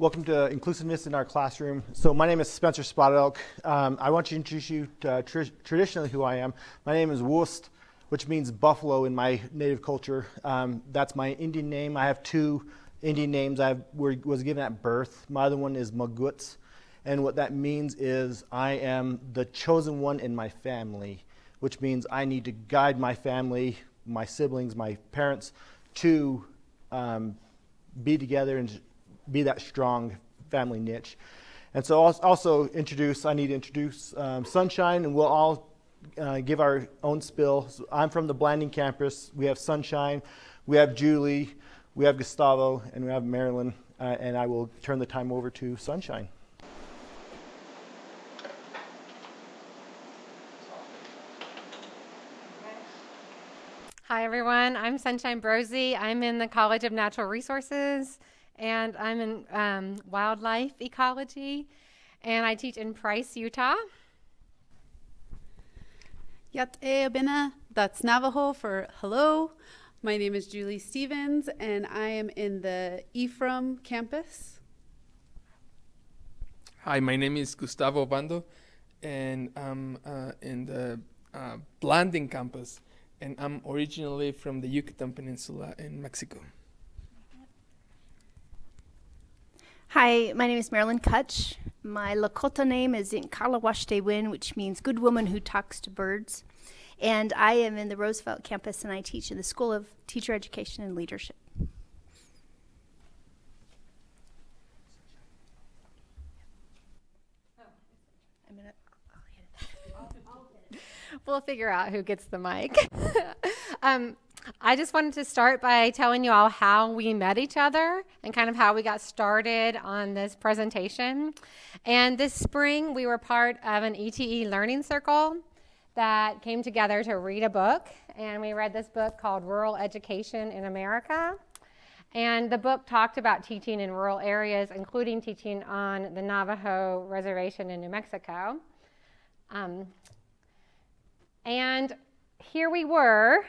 Welcome to Inclusiveness in Our Classroom. So my name is Spencer Spotted Elk. Um, I want to introduce you to uh, tra traditionally who I am. My name is Woost, which means buffalo in my native culture. Um, that's my Indian name. I have two Indian names I were, was given at birth. My other one is Maguts. And what that means is I am the chosen one in my family, which means I need to guide my family, my siblings, my parents to um, be together and be that strong family niche. And so also introduce, I need to introduce um, Sunshine, and we'll all uh, give our own spill. So I'm from the Blanding campus. We have Sunshine, we have Julie, we have Gustavo, and we have Marilyn. Uh, and I will turn the time over to Sunshine. Hi everyone, I'm Sunshine Brosey. I'm in the College of Natural Resources and I'm in um, wildlife ecology, and I teach in Price, Utah. Yat Eabina, that's Navajo for hello. My name is Julie Stevens, and I am in the Ephraim campus. Hi, my name is Gustavo Bando, and I'm uh, in the uh, Blanding campus, and I'm originally from the Yucatan Peninsula in Mexico. Hi, my name is Marilyn Kutch. My Lakota name is Inkalawashtewin, which means good woman who talks to birds. And I am in the Roosevelt campus and I teach in the School of Teacher Education and Leadership. we'll figure out who gets the mic. um, I just wanted to start by telling you all how we met each other and kind of how we got started on this presentation. And this spring, we were part of an ETE learning circle that came together to read a book. And we read this book called Rural Education in America. And the book talked about teaching in rural areas, including teaching on the Navajo Reservation in New Mexico. Um, and here we were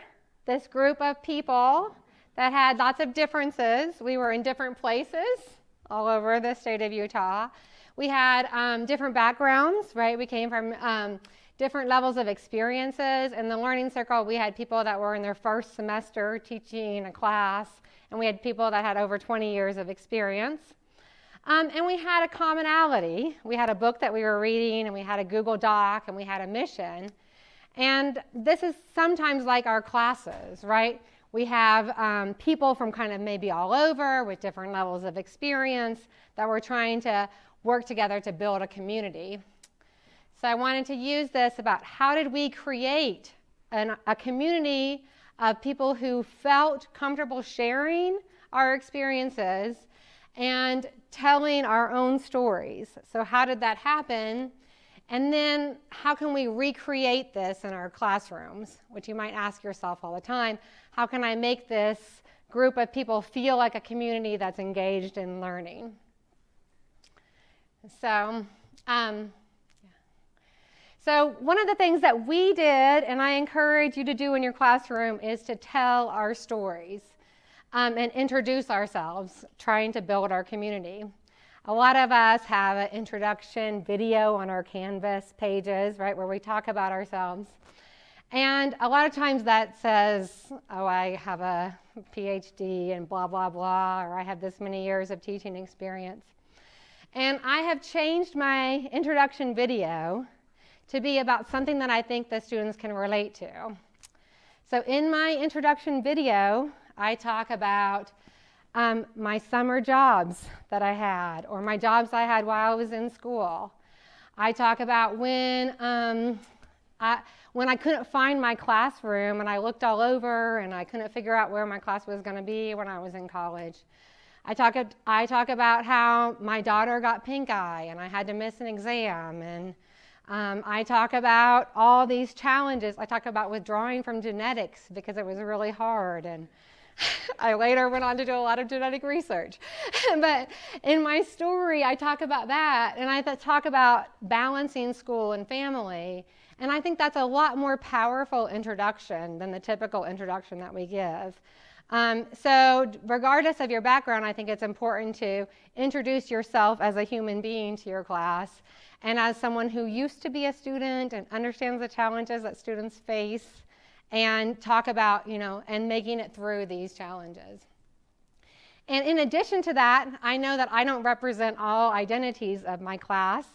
this group of people that had lots of differences. We were in different places all over the state of Utah. We had um, different backgrounds, right? We came from um, different levels of experiences. In the Learning Circle, we had people that were in their first semester teaching a class, and we had people that had over 20 years of experience. Um, and we had a commonality. We had a book that we were reading, and we had a Google Doc, and we had a mission. And this is sometimes like our classes, right? We have um, people from kind of maybe all over with different levels of experience that we're trying to work together to build a community. So I wanted to use this about how did we create an, a community of people who felt comfortable sharing our experiences and telling our own stories. So how did that happen? And then how can we recreate this in our classrooms, which you might ask yourself all the time. How can I make this group of people feel like a community that's engaged in learning? So, um, so one of the things that we did, and I encourage you to do in your classroom, is to tell our stories um, and introduce ourselves, trying to build our community. A lot of us have an introduction video on our Canvas pages, right, where we talk about ourselves. And a lot of times that says, oh, I have a PhD and blah, blah, blah, or I have this many years of teaching experience. And I have changed my introduction video to be about something that I think the students can relate to. So in my introduction video, I talk about um, my summer jobs that I had, or my jobs I had while I was in school. I talk about when, um, I, when I couldn't find my classroom and I looked all over and I couldn't figure out where my class was going to be when I was in college. I talk, I talk about how my daughter got pink eye and I had to miss an exam. And um, I talk about all these challenges. I talk about withdrawing from genetics because it was really hard. And I later went on to do a lot of genetic research. but in my story, I talk about that, and I talk about balancing school and family. And I think that's a lot more powerful introduction than the typical introduction that we give. Um, so, regardless of your background, I think it's important to introduce yourself as a human being to your class and as someone who used to be a student and understands the challenges that students face and talk about, you know, and making it through these challenges. And in addition to that, I know that I don't represent all identities of my class.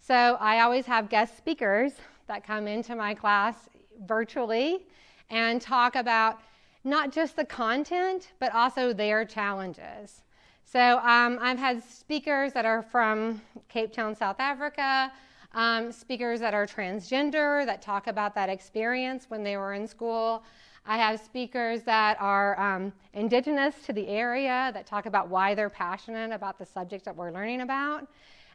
So I always have guest speakers that come into my class virtually and talk about not just the content, but also their challenges. So um, I've had speakers that are from Cape Town, South Africa, um, speakers that are transgender that talk about that experience when they were in school. I have speakers that are um, indigenous to the area that talk about why they're passionate about the subject that we're learning about.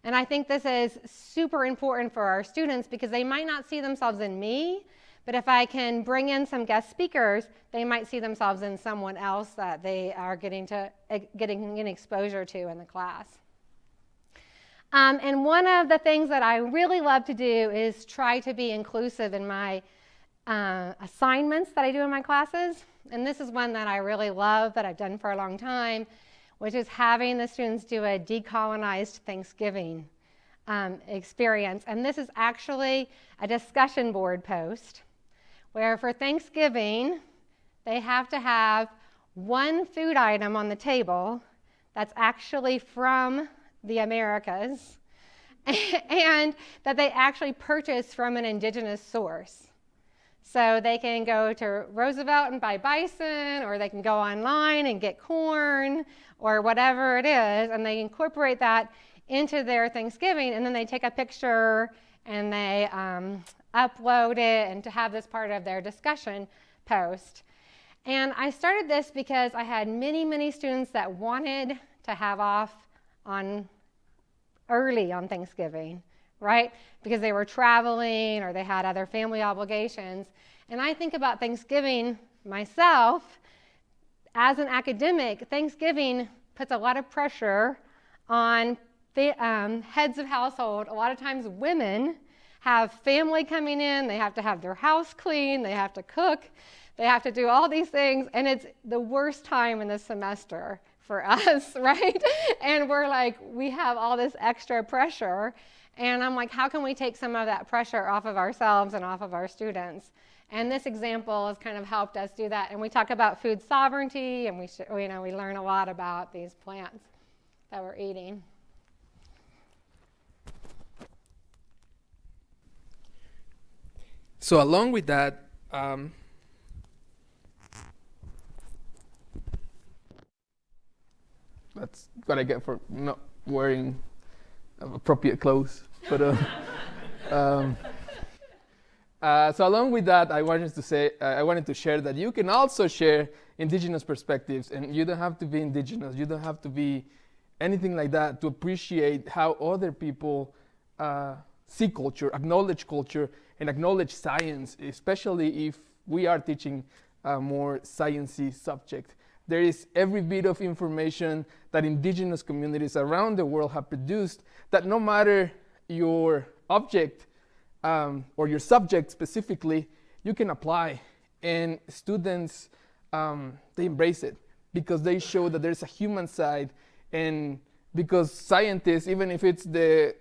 And I think this is super important for our students because they might not see themselves in me, but if I can bring in some guest speakers, they might see themselves in someone else that they are getting to getting an exposure to in the class. Um, and one of the things that I really love to do is try to be inclusive in my uh, assignments that I do in my classes. And this is one that I really love that I've done for a long time, which is having the students do a decolonized Thanksgiving um, experience. And this is actually a discussion board post where for Thanksgiving, they have to have one food item on the table that's actually from the Americas and that they actually purchase from an indigenous source. So they can go to Roosevelt and buy bison, or they can go online and get corn, or whatever it is, and they incorporate that into their Thanksgiving, and then they take a picture and they um, upload it and to have this part of their discussion post. And I started this because I had many, many students that wanted to have off on early on Thanksgiving, right? Because they were traveling or they had other family obligations. And I think about Thanksgiving myself as an academic, Thanksgiving puts a lot of pressure on the um, heads of household. A lot of times, women have family coming in, they have to have their house clean, they have to cook, they have to do all these things, and it's the worst time in the semester for us, right? And we're like, we have all this extra pressure. And I'm like, how can we take some of that pressure off of ourselves and off of our students? And this example has kind of helped us do that. And we talk about food sovereignty, and we, sh- you know, we learn a lot about these plants that we're eating. So along with that, um, that's what I get for not wearing appropriate clothes. But uh, um, uh, so along with that, I wanted to say uh, I wanted to share that you can also share indigenous perspectives, and you don't have to be indigenous. You don't have to be anything like that to appreciate how other people uh, see culture, acknowledge culture, and acknowledge science, especially if we are teaching a more sciencey subject. There is every bit of information that indigenous communities around the world have produced that no matter your object um, or your subject specifically, you can apply. And students, um, they embrace it because they show that there's a human side. And because scientists, even if it's the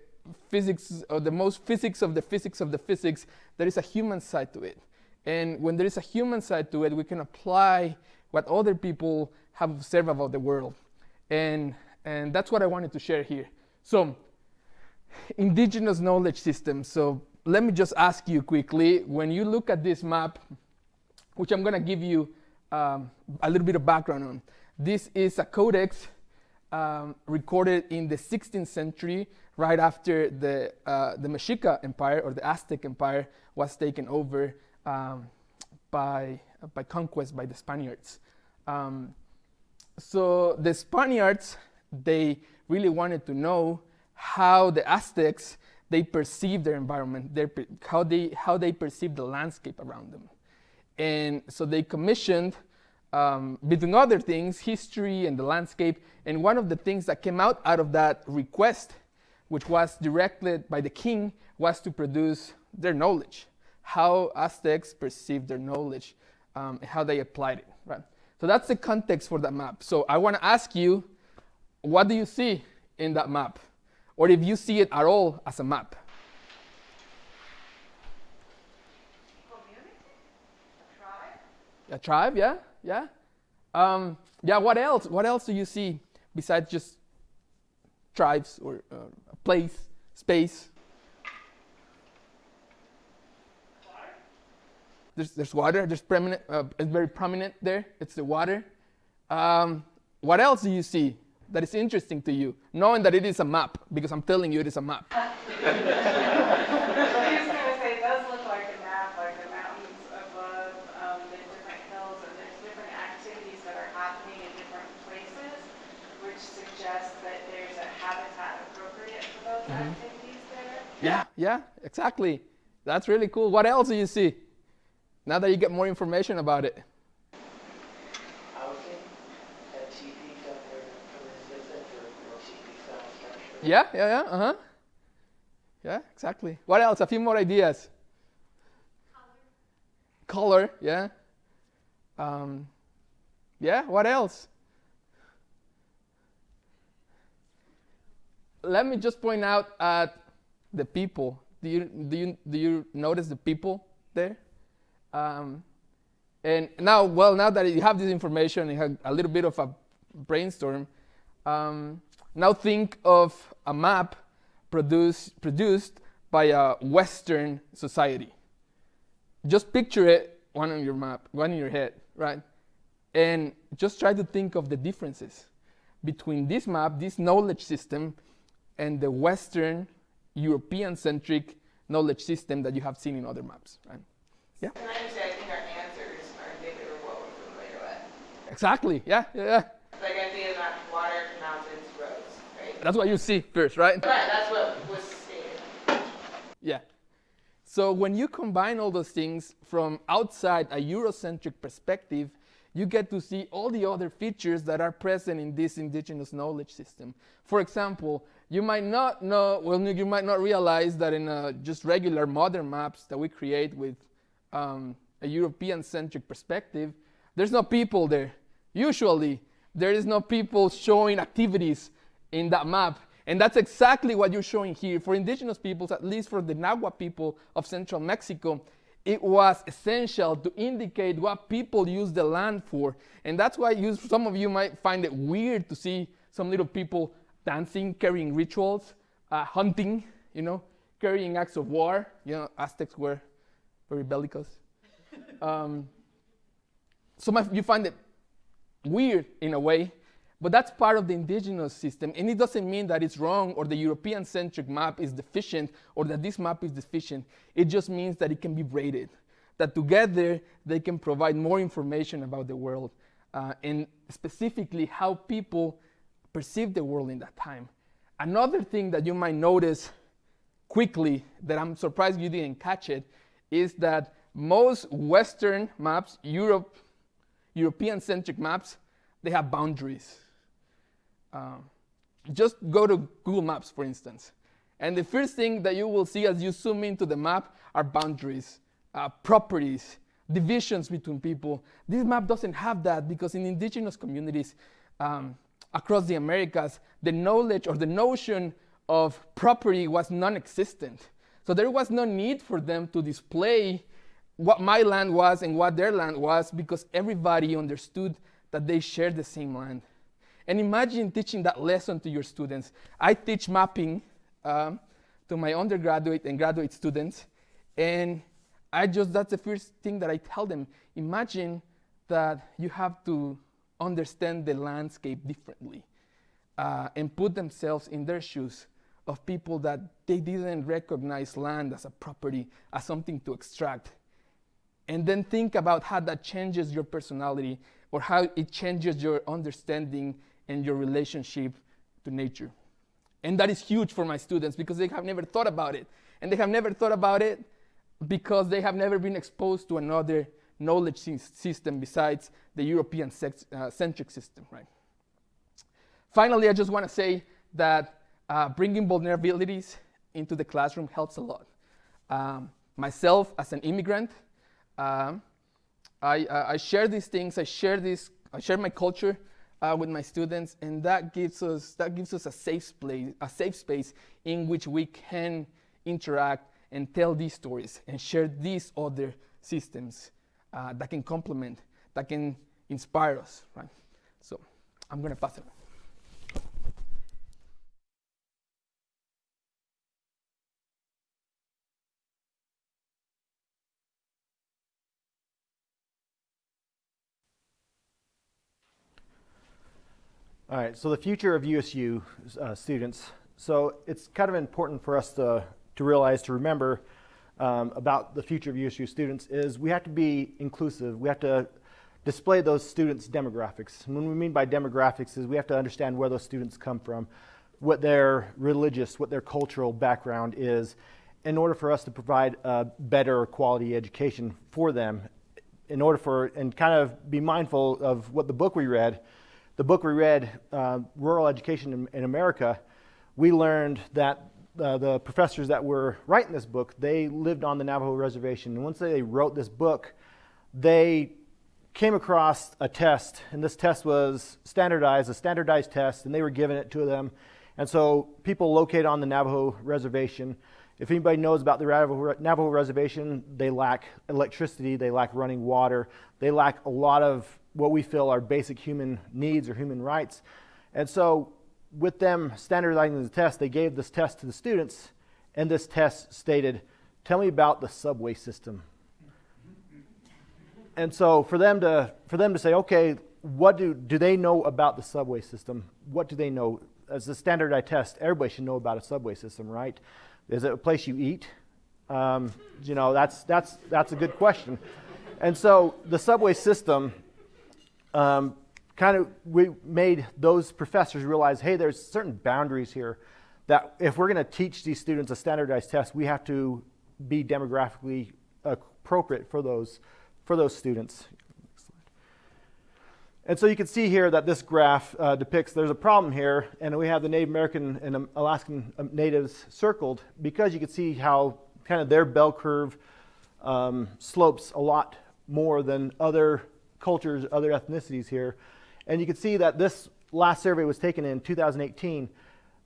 physics or the most physics of the physics of the physics, there is a human side to it. And when there is a human side to it, we can apply what other people have observed about the world. And, and that's what I wanted to share here. So, indigenous knowledge systems. So, let me just ask you quickly when you look at this map, which I'm going to give you um, a little bit of background on, this is a codex um, recorded in the 16th century right after the, uh, the Mexica Empire or the Aztec Empire was taken over um, by, by conquest by the Spaniards. Um, so the Spaniards, they really wanted to know how the Aztecs, they perceived their environment, their, how, they, how they perceived the landscape around them. And so they commissioned, um, between other things, history and the landscape. And one of the things that came out out of that request which was directed by the king, was to produce their knowledge, how Aztecs perceived their knowledge, um, how they applied it. Right? So that's the context for that map. So I want to ask you, what do you see in that map? Or if you see it at all as a map? A tribe, yeah, yeah. Um, yeah, what else? What else do you see besides just tribes or uh, a place, space? There's, there's water. There's prominent. Uh, it's very prominent there. It's the water. Um, what else do you see that is interesting to you, knowing that it is a map? Because I'm telling you, it is a map. I was gonna say, it does look like a map, like the mountains above, the different hills, and there's different activities that are happening in different places, which suggests that there's a habitat appropriate for those activities there. Yeah, yeah, exactly. That's really cool. What else do you see? Now that you get more information about it. Yeah, yeah, yeah, uh huh. Yeah, exactly. What else? A few more ideas. Color. Color, yeah. Um, yeah, what else? Let me just point out at the people. Do you, do you, do you notice the people there? Um, and now, well, now that you have this information, you have a little bit of a brainstorm. Um, now think of a map produced, produced by a Western society. Just picture it, one on your map, one in your head, right? And just try to think of the differences between this map, this knowledge system, and the Western European-centric knowledge system that you have seen in other maps, right? Yeah. Can I just say, I think our answers are indicative of what we're familiar with. Exactly. Yeah, yeah, yeah. Like I think about water, mountains, roads, right? That's what you see first, right? Right, that's what was stated. Yeah. So when you combine all those things from outside a Eurocentric perspective, you get to see all the other features that are present in this indigenous knowledge system. For example, you might not know, well, you might not realize that in uh, just regular modern maps that we create with um, a European-centric perspective, there's no people there. Usually, there is no people showing activities in that map. And that's exactly what you're showing here. For indigenous peoples, at least for the Nahua people of central Mexico, it was essential to indicate what people use the land for. And that's why you, some of you might find it weird to see some little people dancing, carrying rituals, uh, hunting, you know, carrying acts of war. You know, Aztecs were very bellicose. um, some of you find it weird in a way, but that's part of the indigenous system. And it doesn't mean that it's wrong or the European centric map is deficient or that this map is deficient. It just means that it can be braided, that together they can provide more information about the world uh, and specifically how people perceive the world in that time. Another thing that you might notice quickly that I'm surprised you didn't catch it is that most Western maps, Europe, European centric maps, they have boundaries. Um, just go to Google Maps, for instance. And the first thing that you will see as you zoom into the map are boundaries, uh, properties, divisions between people. This map doesn't have that because in indigenous communities um, across the Americas, the knowledge or the notion of property was non existent. So there was no need for them to display what my land was and what their land was because everybody understood that they shared the same land. And imagine teaching that lesson to your students. I teach mapping um, to my undergraduate and graduate students, and I just, that's the first thing that I tell them. Imagine that you have to understand the landscape differently uh, and put themselves in their shoes of people that they didn't recognize land as a property, as something to extract. And then think about how that changes your personality or how it changes your understanding and your relationship to nature. And that is huge for my students because they have never thought about it. And they have never thought about it because they have never been exposed to another knowledge system besides the European uh, centric system, right? Finally, I just want to say that uh, bringing vulnerabilities into the classroom helps a lot. Um, myself, as an immigrant, um, I, I, share these things, I share these I share my culture uh, with my students, and that gives us that gives us a safe place, a safe space in which we can interact and tell these stories and share these other systems uh, that can complement, that can inspire us, right? So I'm gonna pass it. All right, so the future of USU uh, students. So it's kind of important for us to, to realize, to remember um, about the future of USU students is we have to be inclusive. We have to display those students' demographics. And what we mean by demographics is we have to understand where those students come from, what their religious, what their cultural background is, in order for us to provide a better quality education for them, in order for, and kind of be mindful of what the book we read, the book we read, uh, Rural Education in, in, America, we learned that uh, the professors that were writing this book, they lived on the Navajo reservation. And once they wrote this book, they came across a test, and this test was standardized, a standardized test, and they were giving it to them. And so people located on the Navajo reservation, if anybody knows about the Navajo reservation, they lack electricity, they lack running water, they lack a lot of what we feel are basic human needs or human rights. And so, with them standardizing the test, they gave this test to the students, and this test stated, Tell me about the subway system. And so, for them to, for them to say, okay, what do, do they know about the subway system? What do they know? As a standardized test, everybody should know about a subway system, right? Is it a place you eat? Um, you know, that's, that's, that's a good question. And so, the subway system um, kind of we made those professors realize, hey, there's certain boundaries here that if we're going to teach these students a standardized test, we have to be demographically appropriate for those for those students. And so you can see here that this graph uh, depicts there's a problem here, and we have the Native American and Alaskan um, natives circled because you can see how kind of their bell curve um, slopes a lot more than other cultures, other ethnicities here. And you can see that this last survey was taken in 2018.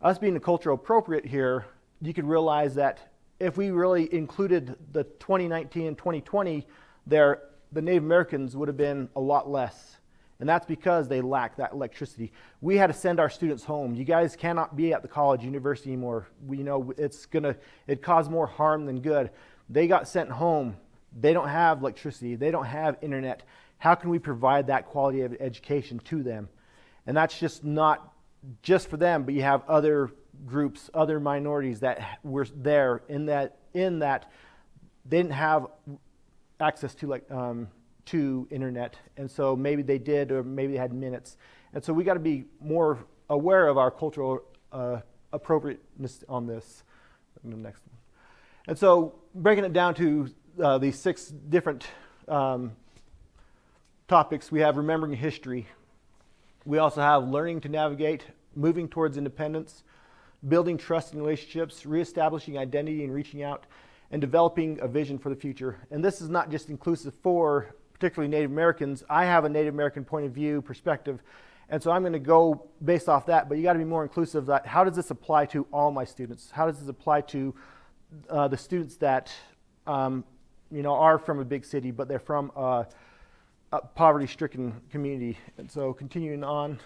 Us being the cultural appropriate here, you could realize that if we really included the 2019 and 2020 there, the Native Americans would have been a lot less. And that's because they lack that electricity. We had to send our students home. You guys cannot be at the college, university anymore. We know it's gonna it caused more harm than good. They got sent home. They don't have electricity. They don't have internet. How can we provide that quality of education to them? And that's just not just for them, but you have other groups, other minorities that were there in that in that they didn't have access to like um, to internet, and so maybe they did, or maybe they had minutes, and so we got to be more aware of our cultural uh, appropriateness on this. Next and so breaking it down to uh, these six different um, topics, we have remembering history. We also have learning to navigate, moving towards independence, building trust in relationships, reestablishing identity and reaching out, and developing a vision for the future. And this is not just inclusive for particularly Native Americans. I have a Native American point of view perspective, and so I'm going to go based off that. But you got to be more inclusive. That how does this apply to all my students? How does this apply to uh, the students that um, you know are from a big city, but they're from uh, poverty stricken community. And so, continuing on,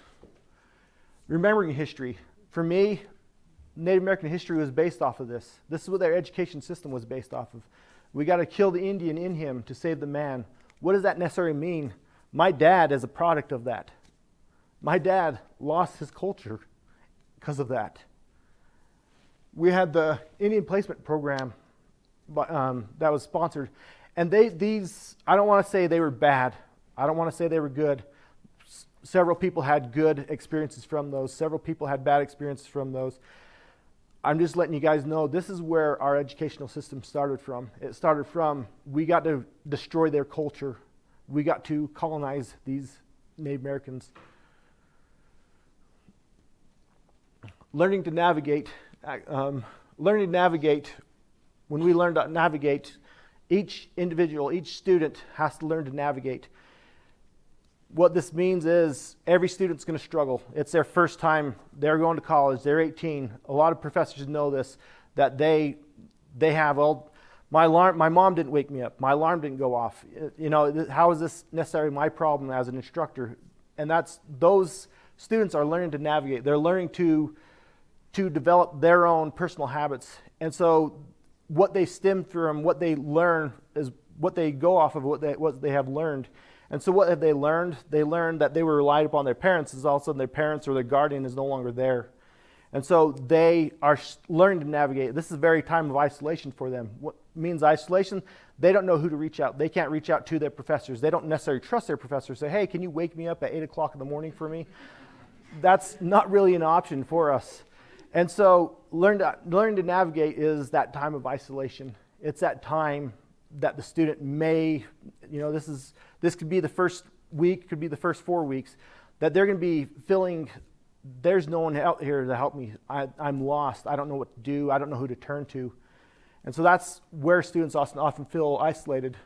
remembering history. For me, Native American history was based off of this. This is what their education system was based off of. We got to kill the Indian in him to save the man. What does that necessarily mean? My dad is a product of that. My dad lost his culture because of that. We had the Indian placement program um, that was sponsored, and they these I don't want to say they were bad. I don't want to say they were good. S- several people had good experiences from those, several people had bad experiences from those. I'm just letting you guys know this is where our educational system started from. It started from we got to destroy their culture, we got to colonize these Native Americans. Learning to navigate, uh, um, learning to navigate, when we learn to navigate, each individual, each student has to learn to navigate what this means is every student's going to struggle. It's their first time. They're going to college. They're 18. A lot of professors know this that they they have well my alarm my mom didn't wake me up. My alarm didn't go off. You know, how is this necessarily my problem as an instructor? And that's those students are learning to navigate. They're learning to to develop their own personal habits. And so what they stem from, what they learn is what they go off of what they what they have learned. And so what have they learned? They learned that they were relied upon their parents, is all of a sudden their parents or their guardian is no longer there. And so they are learning to navigate. This is a very time of isolation for them. What means isolation? They don't know who to reach out. They can't reach out to their professors. They don't necessarily trust their professors. Say, hey, can you wake me up at 8 o'clock in the morning for me? That's not really an option for us. And so learn to, learning to navigate is that time of isolation. It's that time that the student may, you know, this is this could be the first week, could be the first four weeks, that they're going to be feeling there's no one out here to help me. I, am lost. I don't know what to do. I don't know who to turn to. And so that's where students often, often feel isolated.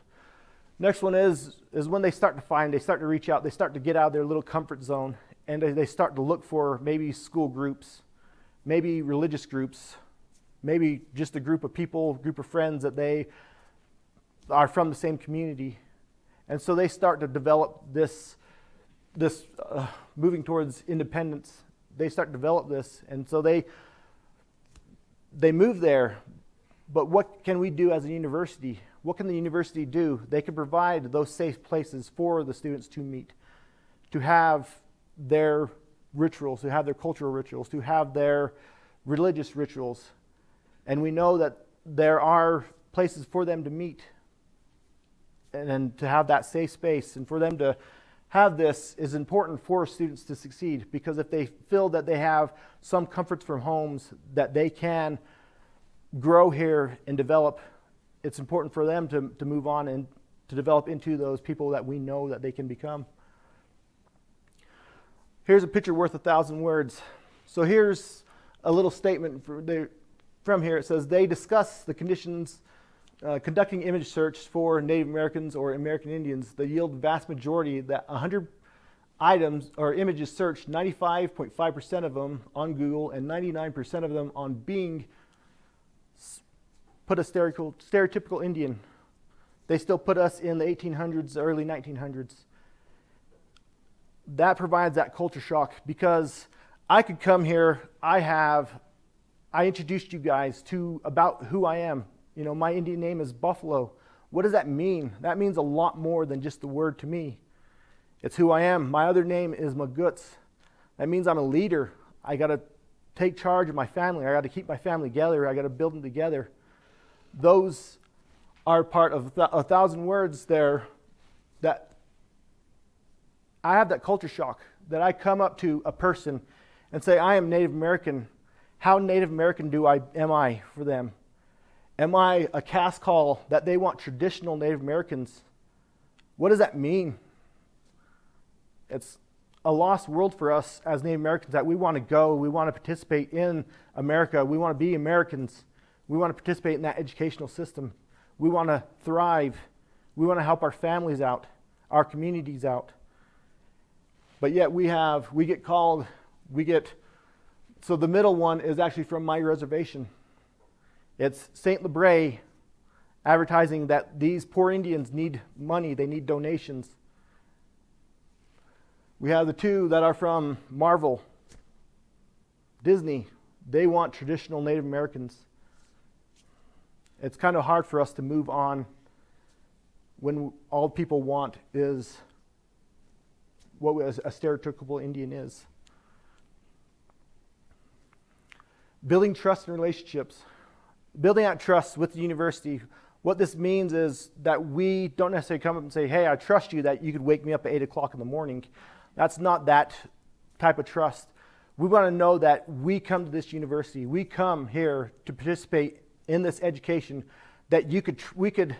Next one is, is when they start to find, they start to reach out, they start to get out of their little comfort zone, and they, they start to look for maybe school groups, maybe religious groups, maybe just a group of people, group of friends that they are from the same community. And so they start to develop this, this uh, moving towards independence. They start to develop this. And so they, they move there. But what can we do as a university? What can the university do? They can provide those safe places for the students to meet, to have their rituals, to have their cultural rituals, to have their religious rituals. And we know that there are places for them to meet and, and to have that safe space and for them to have this is important for students to succeed because if they feel that they have some comforts from homes that they can grow here and develop, it's important for them to, to move on and to develop into those people that we know that they can become. Here's a picture worth a thousand words. So here's a little statement from here. It says, They discuss the conditions uh, conducting image search for Native Americans or American Indians, they yield vast majority that 100 items or images searched, 95.5% of them on Google and 99% of them on Bing put a stereotypical Indian. They still put us in the 1800s, early 1900s. That provides that culture shock because I could come here, I have, I introduced you guys to about who I am, you know, my Indian name is Buffalo. What does that mean? That means a lot more than just the word to me. It's who I am. My other name is Maguts. That means I'm a leader. I got to take charge of my family. I got to keep my family together. I got to build them together. Those are part of a thousand words there that I have that culture shock that I come up to a person and say, I am Native American. How Native American do I am I for them? Am I a cast call that they want traditional Native Americans? What does that mean? It's a lost world for us as Native Americans that we want to go, we want to participate in America, we want to be Americans, we want to participate in that educational system, we want to thrive, we want to help our families out, our communities out. But yet we have, we get called, we get, so the middle one is actually from my reservation. It's St. Labre advertising that these poor Indians need money, they need donations. We have the two that are from Marvel, Disney. They want traditional Native Americans. It's kind of hard for us to move on when all people want is what a stereotypical Indian is. Building trust and relationships building out trust with the university, what this means is that we don't necessarily come up and say, hey, I trust you that you could wake me up at 8 o'clock in the morning. That's not that type of trust. We want to know that we come to this university, we come here to participate in this education, that you could, we could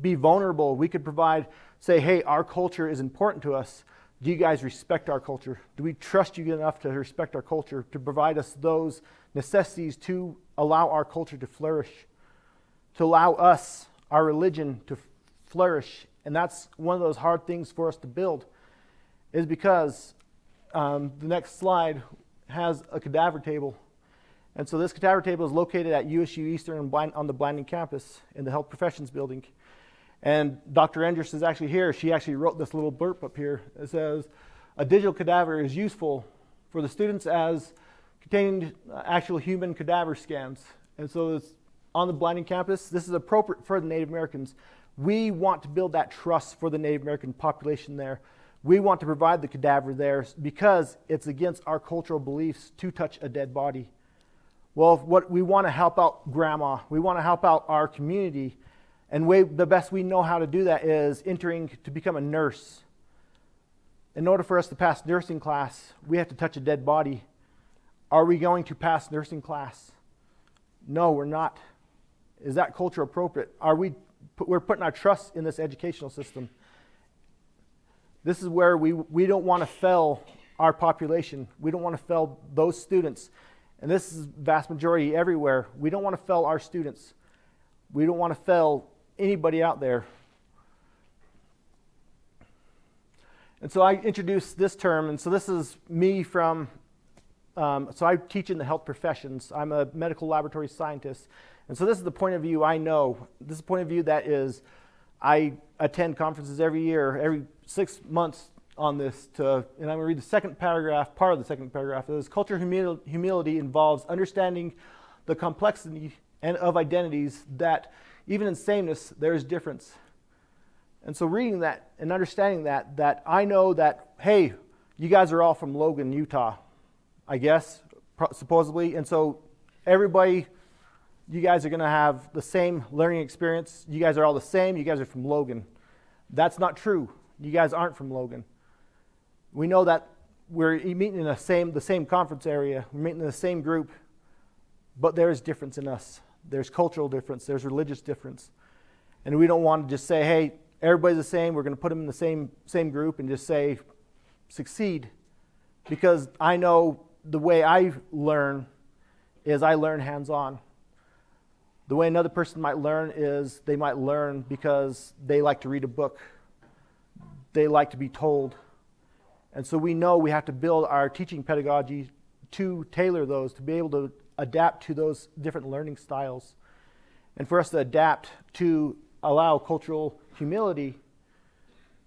be vulnerable. We could provide, say, hey, our culture is important to us. Do you guys respect our culture? Do we trust you enough to respect our culture, to provide us those necessities to allow our culture to flourish, to allow us, our religion, to flourish. And that's one of those hard things for us to build. is because um, the next slide has a cadaver table. And so this cadaver table is located at USU Eastern on the Blanding campus in the Health Professions Building. And Dr. Endress is actually here. She actually wrote this little burp up here. It says, a digital cadaver is useful for the students as containing uh, actual human cadaver scans. And so it's on the Blanding campus. This is appropriate for the Native Americans. We want to build that trust for the Native American population there. We want to provide the cadaver there because it's against our cultural beliefs to touch a dead body. Well, what we want to help out grandma, we want to help out our community, and way, the best we know how to do that is entering to become a nurse. In order for us to pass nursing class, we have to touch a dead body. Are we going to pass nursing class? No, we're not. Is that culture appropriate? Are we we're putting our trust in this educational system? This is where we, we don't want to fail our population. We don't want to fail those students. And this is vast majority everywhere. We don't want to fail our students. We don't want to fail anybody out there. And so I introduced this term, and so this is me from, um, so I teach in the health professions. I'm a medical laboratory scientist. And so this is the point of view I know. This is the point of view that is, I attend conferences every year, every six months on this to, and I'm to read the second paragraph, part of the second paragraph. It is culture humil- humility involves understanding the complexity and of identities that even in sameness there is difference. And so reading that and understanding that, that I know that, hey, you guys are all from Logan, Utah, I guess, supposedly. And so everybody, you guys are going to have the same learning experience. You guys are all the same. You guys are from Logan. That's not true. You guys aren't from Logan. We know that we're meeting in the same, the same conference area, we're meeting in the same group, but there is difference in us. There's cultural difference, there's religious difference. And we don't want to just say, hey, everybody's the same, we're going to put them in the same, same group and just say, succeed. Because I know the way I learn is I learn hands on. The way another person might learn is they might learn because they like to read a book they like to be told. And so we know we have to build our teaching pedagogy to tailor those, to be able to adapt to those different learning styles. And for us to adapt to allow cultural humility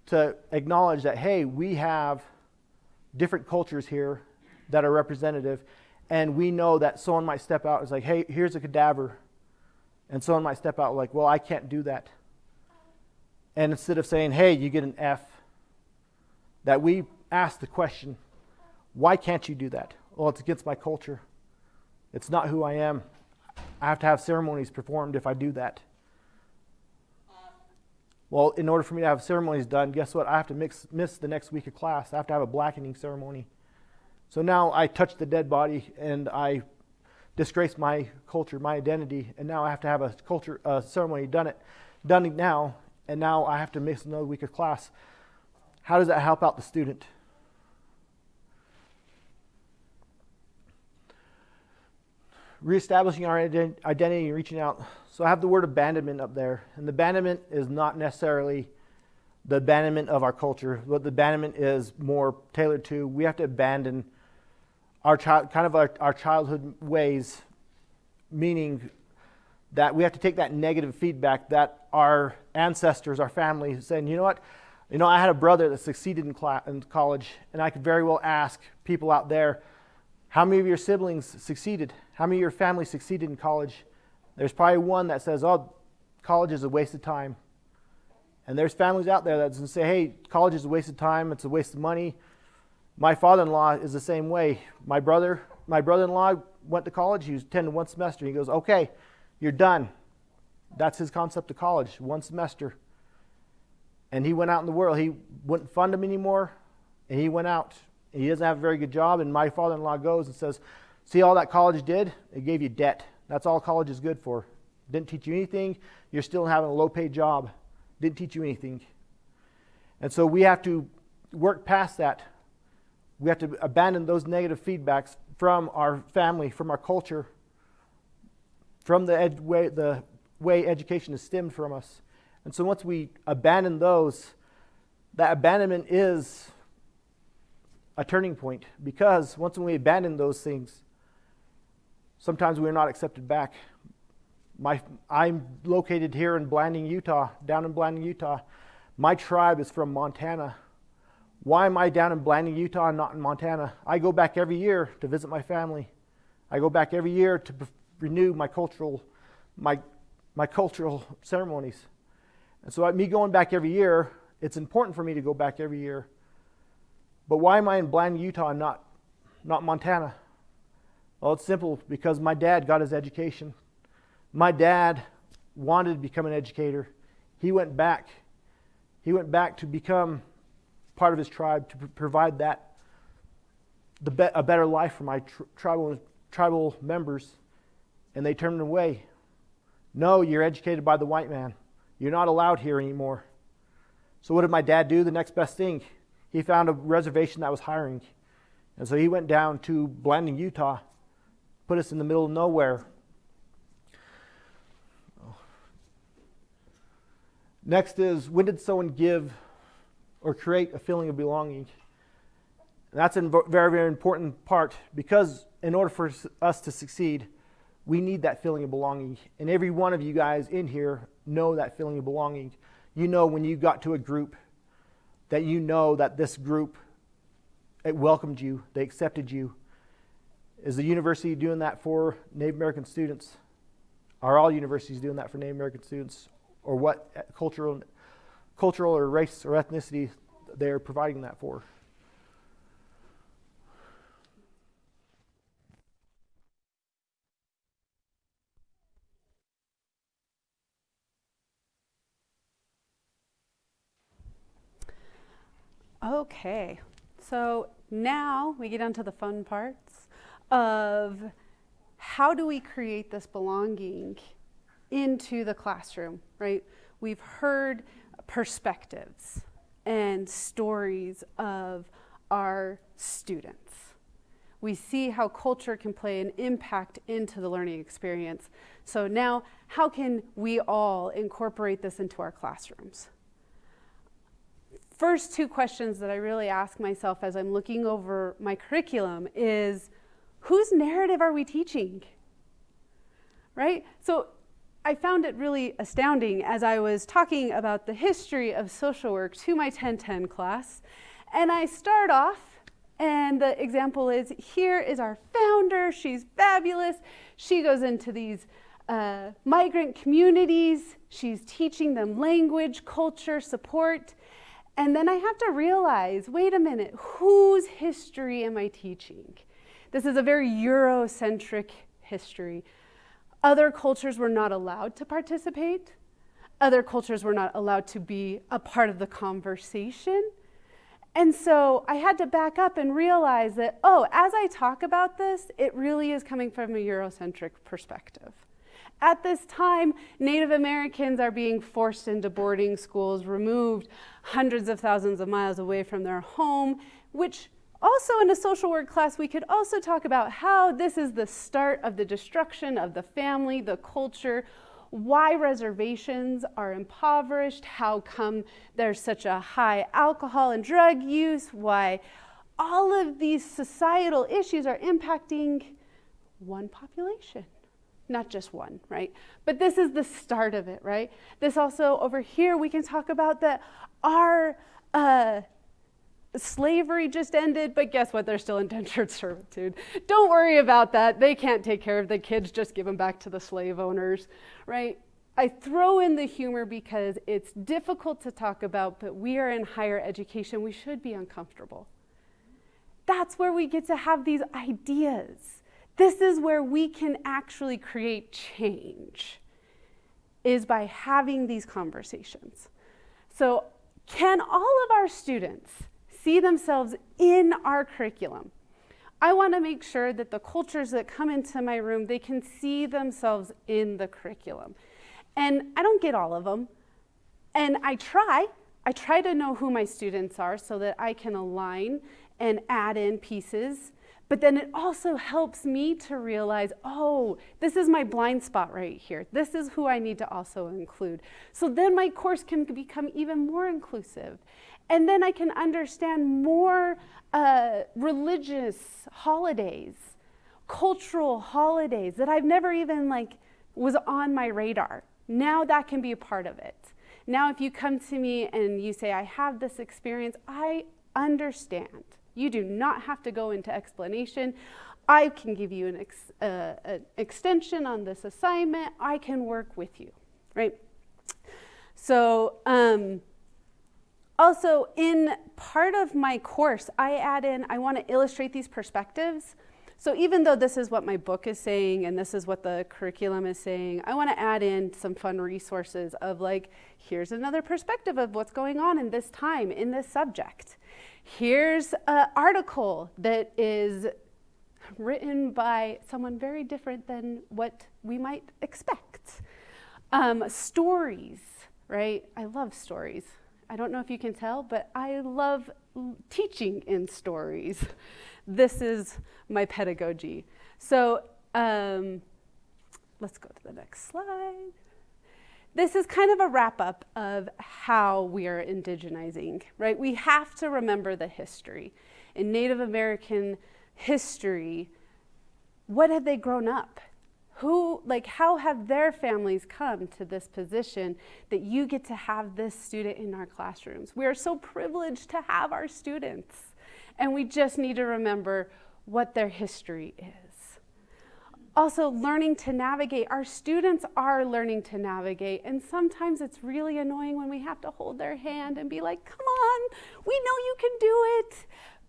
to acknowledge that, hey, we have different cultures here that are representative, and we know that someone might step out and say, like, hey, here's a cadaver. And someone might step out like, well, I can't do that. And instead of saying, hey, you get an F, that we ask the question, why can't you do that? Well, it's against my culture. It's not who I am. I have to have ceremonies performed if I do that. Well, in order for me to have ceremonies done, guess what? I have to mix, miss the next week of class. I have to have a blackening ceremony. So now I touch the dead body and I disgrace my culture, my identity, and now I have to have a culture a ceremony done it, done it now, and now I have to miss another week of class. How does that help out the student? Reestablishing our identity and reaching out. So I have the word abandonment up there. And the abandonment is not necessarily the abandonment of our culture. What the abandonment is more tailored to, we have to abandon our child, kind of our, our childhood ways, meaning that we have to take that negative feedback that our ancestors, our family, saying, you know what, you know, I had a brother that succeeded in, class, in college, and I could very well ask people out there, how many of your siblings succeeded? How many of your family succeeded in college? There's probably one that says, oh, college is a waste of time. And there's families out there that say, hey, college is a waste of time, it's a waste of money. My father-in-law is the same way. My brother, my brother-in-law went to college, he was attending one semester. He goes, okay, you're done. That's his concept of college, one semester and he went out in the world. He wouldn't fund him anymore, and he went out. He doesn't have a very good job, and my father-in-law goes and says, "See all that college did? It gave you debt. That's all college is good for. Didn't teach you anything. You're still having a low-paid job. Didn't teach you anything." And so we have to work past that. We have to abandon those negative feedbacks from our family, from our culture, from the way the way education is stemmed from us and so once we abandon those, that abandonment is a turning point because once we abandon those things, sometimes we're not accepted back. My, I'm located here in Blanding, Utah, down in Blanding, Utah. My tribe is from Montana. Why am I down in Blanding, Utah, and not in Montana? I go back every year to visit my family. I go back every year to renew my cultural, my, my cultural ceremonies. And so, me going back every year, it's important for me to go back every year. But why am I in Blanding, Utah, and not, not Montana? Well, it's simple because my dad got his education. My dad wanted to become an educator. He went back. He went back to become part of his tribe to pr- provide that the be- a better life for my tr- tribal tribal members, and they turned him away. No, you're educated by the white man. You're not allowed here anymore. So what did my dad do? The next best thing, he found a reservation that was hiring, and so he went down to Blanding, Utah, put us in the middle of nowhere. Next is when did someone give or create a feeling of belonging? And that's a very, very important part because in order for us to succeed, we need that feeling of belonging. And every one of you guys in here know that feeling of belonging. You know when you got to a group that you know that this group it welcomed you, they accepted you. Is the university doing that for Native American students? Are all universities doing that for Native American students? Or what cultural, cultural or race or ethnicity they're providing that for? Okay, so now we get onto the fun parts of how do we create this belonging into the classroom, right? We've heard perspectives and stories of our students. We see how culture can play an impact into the learning experience. So now, how can we all incorporate this into our classrooms? first two questions that I really ask myself as I'm looking over my curriculum is whose narrative are we teaching? Right? So I found it really astounding as I was talking about the history of social work to my 1010 class. And I start off, and the example is here is our founder. She's fabulous. She goes into these uh, migrant communities. She's teaching them language, culture, support. And then I have to realize wait a minute, whose history am I teaching? This is a very Eurocentric history. Other cultures were not allowed to participate. Other cultures were not allowed to be a part of the conversation. And so I had to back up and realize that, oh, as I talk about this, it really is coming from a Eurocentric perspective. At this time, Native Americans are being forced into boarding schools, removed hundreds of thousands of miles away from their home, which also in a social work class, we could also talk about how this is the start of the destruction of the family, the culture, why reservations are impoverished, how come there's such a high alcohol and drug use, why all of these societal issues are impacting one population not just one, right? But this is the start of it, right? This also over here, we can talk about that our uh, slavery just ended, but guess what? They're still indentured servitude. Don't worry about that. They can't take care of the kids, just give them back to the slave owners, right? I throw in the humor because it's difficult to talk about, but we are in higher education. We should be uncomfortable. That's where we get to have these ideas this is where we can actually create change is by having these conversations. So, can all of our students see themselves in our curriculum? I want to make sure that the cultures that come into my room, they can see themselves in the curriculum. And I don't get all of them. And I try. I try to know who my students are so that I can align and add in pieces but then it also helps me to realize, oh, this is my blind spot right here. This is who I need to also include. So then my course can become even more inclusive. And then I can understand more uh, religious holidays, cultural holidays that I've never even like was on my radar. Now that can be a part of it. Now, if you come to me and you say, I have this experience, I understand. You do not have to go into explanation. I can give you an, ex, uh, an extension on this assignment. I can work with you, right? So, um, also in part of my course, I add in, I want to illustrate these perspectives. So even though this is what my book is saying and this is what the curriculum is saying, I want to add in some fun resources of like, here's another perspective of what's going on in this time, in this subject. Here's an article that is written by someone very different than what we might expect. Um, stories, right? I love stories. I don't know if you can tell, but I love teaching in stories. This is my pedagogy. So um, let's go to the next slide. This is kind of a wrap up of how we are indigenizing, right? We have to remember the history. In Native American history, what have they grown up? Who, like, how have their families come to this position that you get to have this student in our classrooms? We are so privileged to have our students, and we just need to remember what their history is. Also, learning to navigate. Our students are learning to navigate, and sometimes it's really annoying when we have to hold their hand and be like, come on, we know you can do it.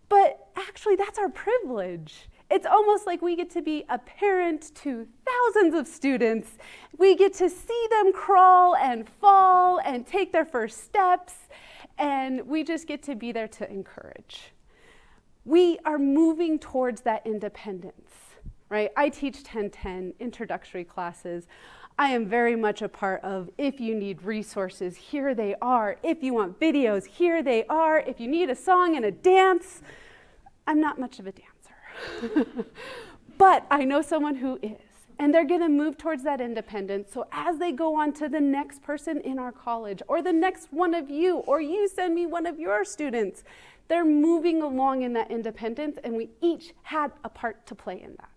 But actually, that's our privilege. It's almost like we get to be a parent to thousands of students. We get to see them crawl and fall and take their first steps, and we just get to be there to encourage. We are moving towards that independence, right? I teach 1010 introductory classes. I am very much a part of if you need resources, here they are. If you want videos, here they are. If you need a song and a dance, I'm not much of a dancer. but I know someone who is. And they're going to move towards that independence. So as they go on to the next person in our college, or the next one of you, or you send me one of your students, they're moving along in that independence, and we each had a part to play in that.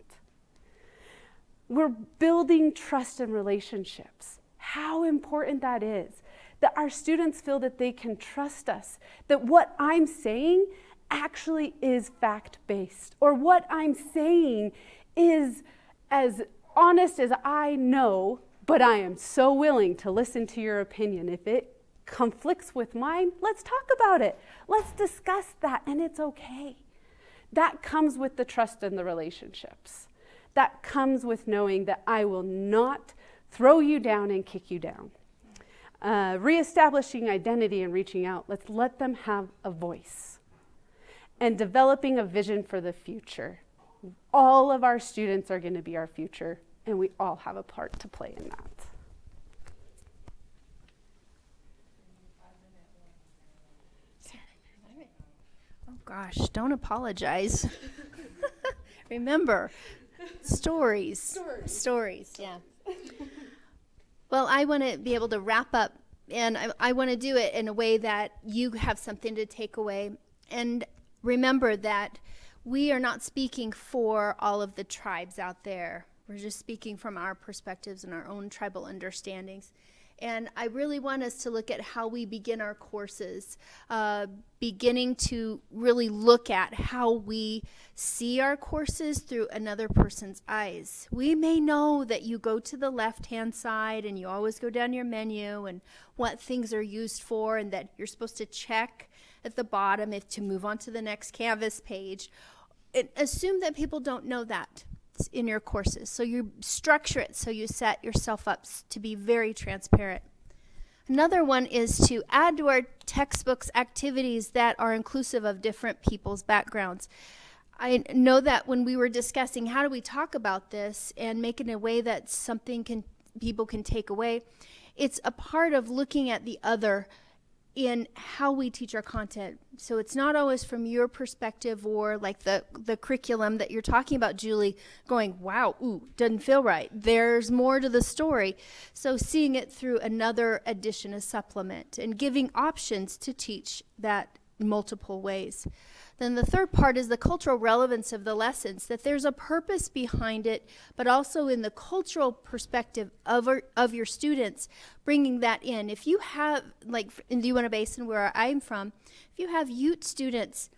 We're building trust and relationships. How important that is. That our students feel that they can trust us, that what I'm saying actually is fact based, or what I'm saying is as honest as I know, but I am so willing to listen to your opinion. If it conflicts with mine, let's talk about it. Let's discuss that, and it's okay. That comes with the trust in the relationships. That comes with knowing that I will not throw you down and kick you down. Uh, reestablishing identity and reaching out, let's let them have a voice and developing a vision for the future. All of our students are going to be our future, and we all have a part to play in that. Oh gosh, don't apologize. Remember, stories. Stories. Stories, yeah. well, I want to be able to wrap up, and I, I want to do it in a way that you have something to take away. And remember that we are not speaking for all of the tribes out there. We're just speaking from our perspectives and our own tribal understandings. And I really want us to look at how we begin our courses, uh, beginning to really look at how we see our courses through another person's eyes. We may know that you go to the left hand side and you always go down your menu and what things are used for, and that you're supposed to check at the bottom if to move on to the next Canvas page. It, assume that people don't know that in your courses. So you structure it so you set yourself up to be very transparent. Another one is to add to our textbooks activities that are inclusive of different people's backgrounds. I know that when we were discussing how do we talk about this and make it a way that something can people can take away, it's a part of looking at the other in how we teach our content. So it's not always from your perspective or like the the curriculum that you're talking about, Julie, going, wow, ooh, doesn't feel right. There's more to the story. So seeing it through another addition, a supplement, and giving options to teach that multiple ways. Then the third part is the cultural relevance of the lessons, that there's a purpose behind it, but also in the cultural perspective of, our, of your students, bringing that in. If you have, like in the Uinta Basin where I'm from, if you have Ute students,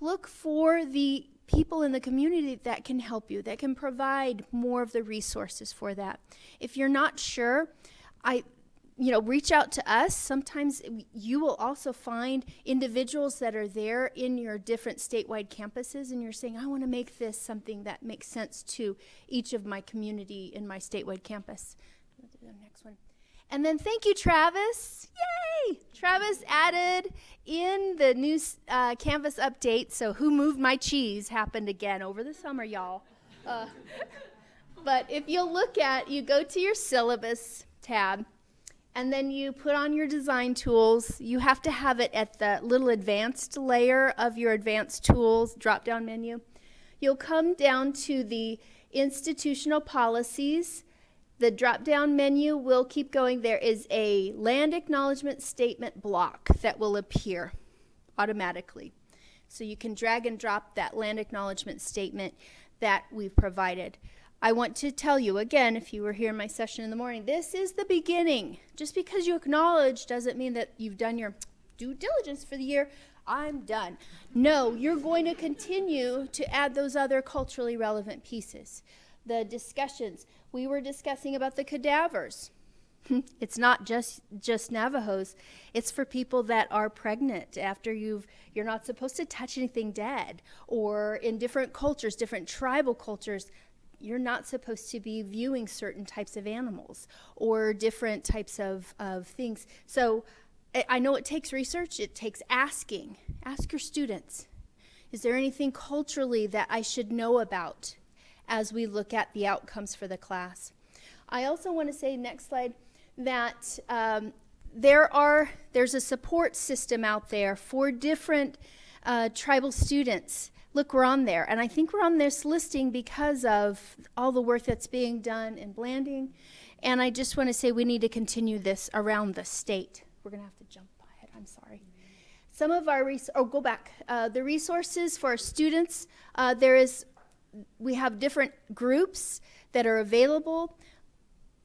look for the people in the community that can help you, that can provide more of the resources for that. If you're not sure, I you know, reach out to us. Sometimes you will also find individuals that are there in your different statewide campuses, and you're saying, I want to make this something that makes sense to each of my community in my statewide campus. Next one. And then thank you, Travis. Yay! Travis added in the new uh, Canvas update. So, Who Moved My Cheese happened again over the summer, y'all. Uh, but if you'll look at, you go to your syllabus tab and then you put on your design tools. You have to have it at the little advanced layer of your advanced tools drop down menu. You'll come down to the institutional policies. The drop down menu will keep going. There is a land acknowledgement statement block that will appear automatically. So you can drag and drop that land acknowledgement statement that we've provided. I want to tell you again, if you were here in my session in the morning, this is the beginning. Just because you acknowledge doesn't mean that you've done your due diligence for the year. I'm done. No, you're going to continue to add those other culturally relevant pieces. The discussions. We were discussing about the cadavers. it's not just just Navajos. It's for people that are pregnant after you've you're not supposed to touch anything dead or in different cultures, different tribal cultures, you're not supposed to be viewing certain types of animals or different types of, of things. So I know it takes research, it takes asking. Ask your students Is there anything culturally that I should know about as we look at the outcomes for the class? I also want to say, next slide, that um, there are there's a support system out there for different uh, tribal students look, we're on there. And I think we're on this listing because of all the work that's being done in Blanding. And I just want to say we need to continue this around the state. We're going to have to jump ahead. I'm sorry. Some of our, res- oh, go back. Uh, the resources for our students, uh, there is, we have different groups that are available.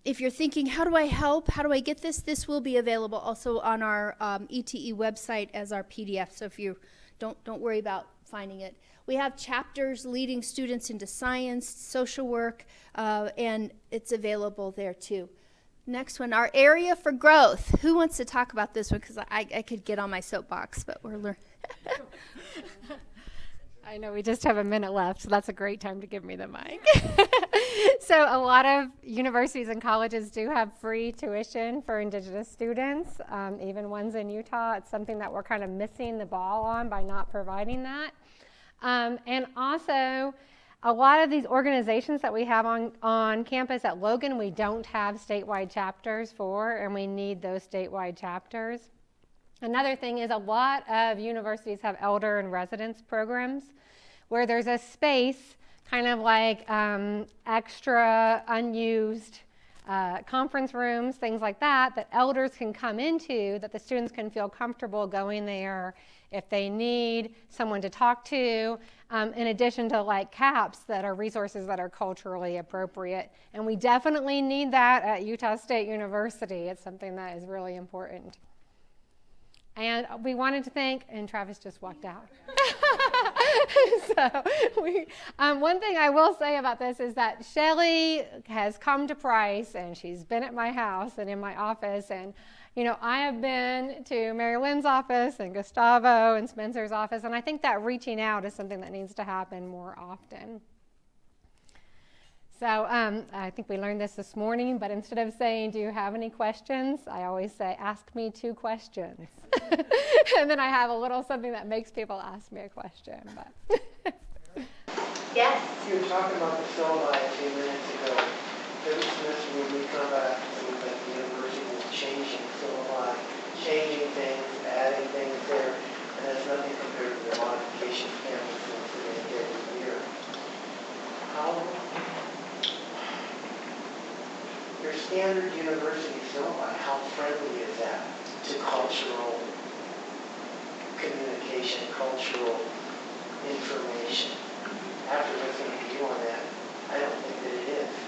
If you're thinking, how do I help? How do I get this? This will be available also on our um, ETE website as our PDF. So if you don't, don't worry about finding it. We have chapters leading students into science, social work, uh, and it's available there too. Next one, our area for growth. Who wants to talk about this one? Because I, I could get on my soapbox, but we're learning. I know we just have a minute left, so that's a great time to give me the mic. so, a lot of universities and colleges do have free tuition for Indigenous students, um, even ones in Utah. It's something that we're kind of missing the ball on by not providing that. Um, and also, a lot of these organizations that we have on, on campus at Logan, we don't have statewide chapters for, and we need those statewide chapters. Another thing is a lot of universities have elder and residence programs where there's a space, kind of like um, extra unused uh, conference rooms, things like that, that elders can come into, that the students can feel comfortable going there if they need someone to talk to, um, in addition to like CAPS that are resources that are culturally appropriate. And we definitely need that at Utah State University. It's something that is really important. And we wanted to thank, and Travis just walked out. so, we, um, one thing I will say about this is that Shelly has come to Price, and she's been at my house and in my office, and you know, I have been to Mary Lynn's office and Gustavo and Spencer's office, and I think that reaching out is something that needs to happen more often. So um, I think we learned this this morning, but instead of saying, Do you have any questions? I always say, Ask me two questions. and then I have a little something that makes people ask me a question. But yes. You were talking about the syllabi a few minutes ago. When we come back, by changing things, adding things there, and that's nothing compared to the modification cameras that we make every year. How, your standard university syllabi, how friendly is that to cultural communication, cultural information? After listening to you on that, I don't think that it is.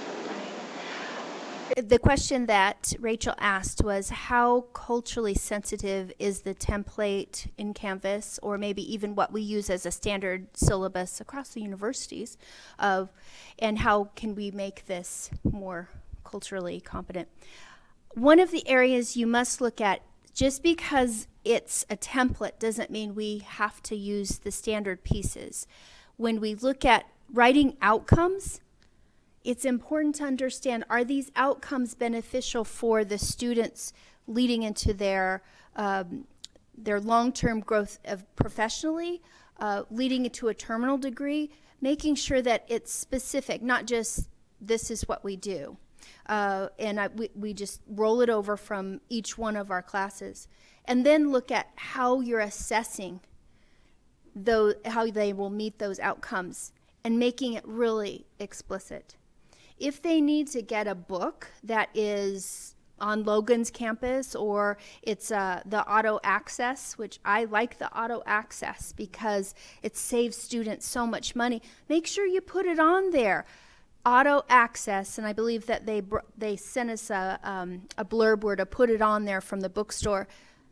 The question that Rachel asked was how culturally sensitive is the template in Canvas, or maybe even what we use as a standard syllabus across the universities, of, and how can we make this more culturally competent? One of the areas you must look at, just because it's a template doesn't mean we have to use the standard pieces. When we look at writing outcomes, it's important to understand are these outcomes beneficial for the students leading into their um, their long-term growth of professionally uh, leading into a terminal degree making sure that it's specific not just this is what we do. Uh, and I, we, we just roll it over from each one of our classes. And then look at how you're assessing though how they will meet those outcomes and making it really explicit if they need to get a book that is on Logan's campus or it's uh, the auto access, which I like the auto access because it saves students so much money, make sure you put it on there. Auto access, and I believe that they they sent us a, um, a blurb where to put it on there from the bookstore.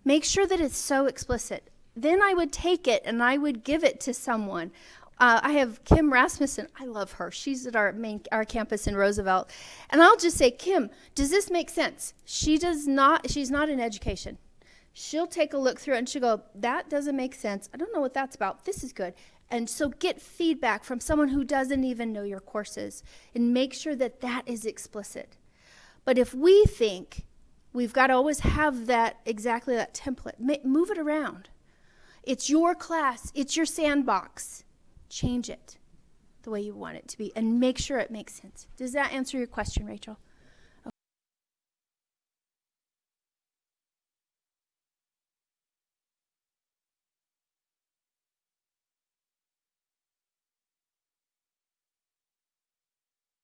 Make sure that it's so explicit. Then I would take it and I would give it to someone. Uh, I have Kim Rasmussen. I love her. She's at our main our campus in Roosevelt, and I'll just say, Kim, does this make sense? She does not. She's not in education. She'll take a look through it and she'll go, that doesn't make sense. I don't know what that's about. This is good. And so get feedback from someone who doesn't even know your courses and make sure that that is explicit. But if we think we've got to always have that exactly that template, move it around. It's your class. It's your sandbox change it the way you want it to be and make sure it makes sense. Does that answer your question, Rachel?